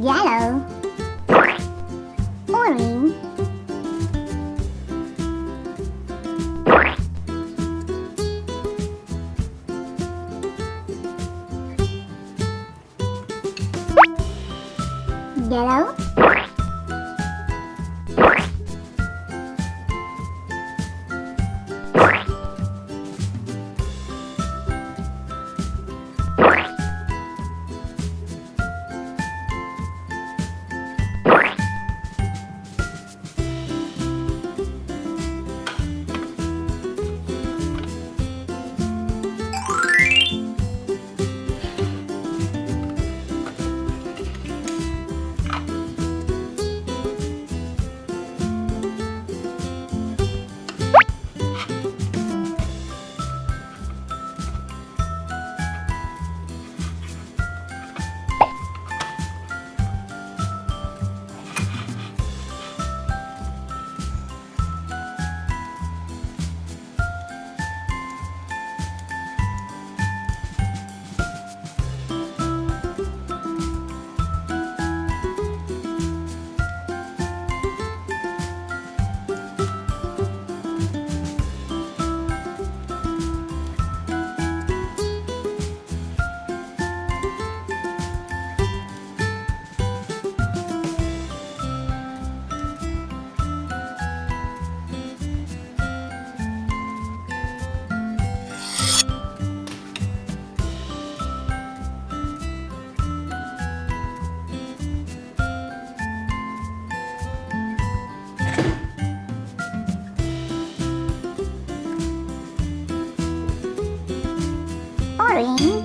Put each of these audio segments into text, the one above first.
yellow. Orange. Yellow orange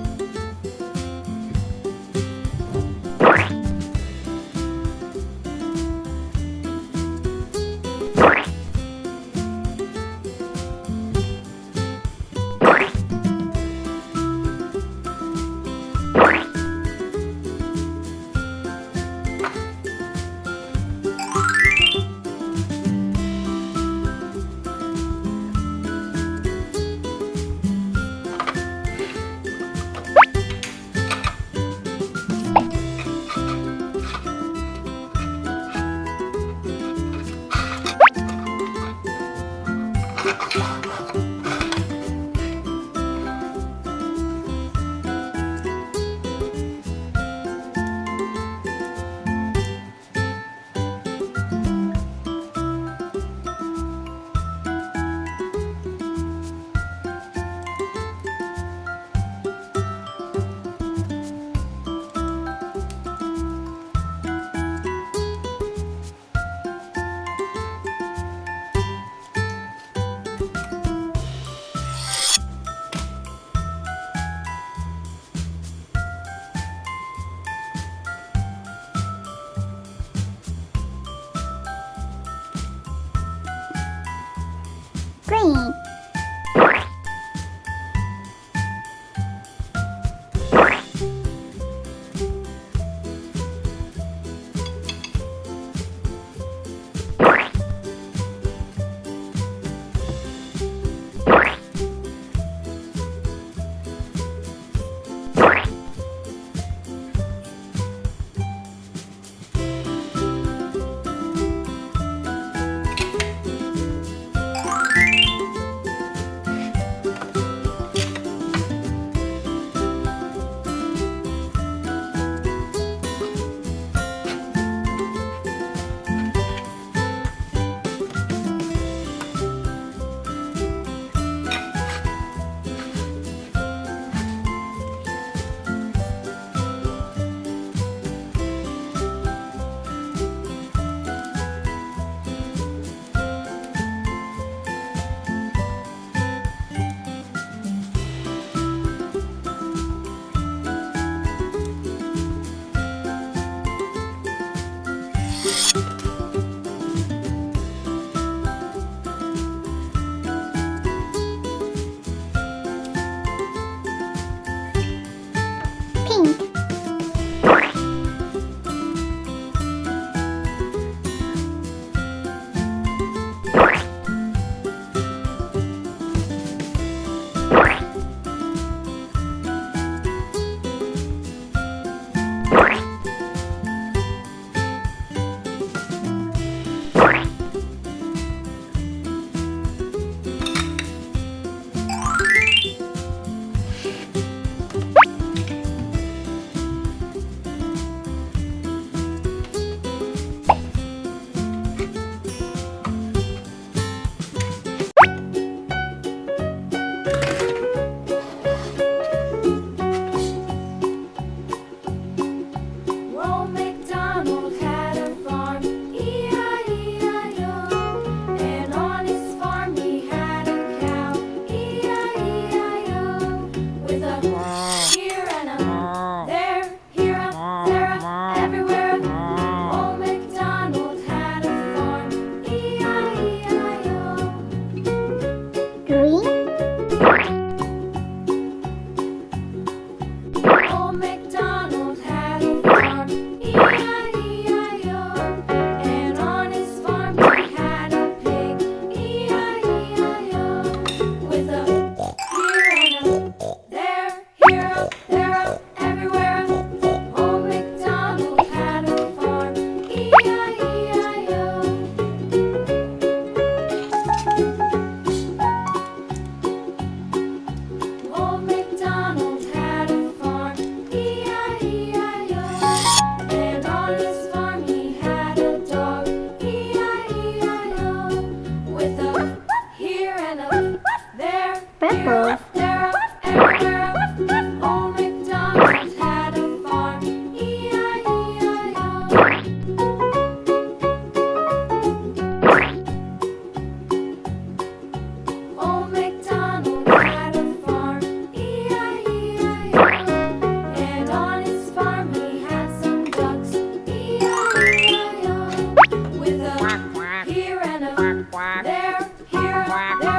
here, there,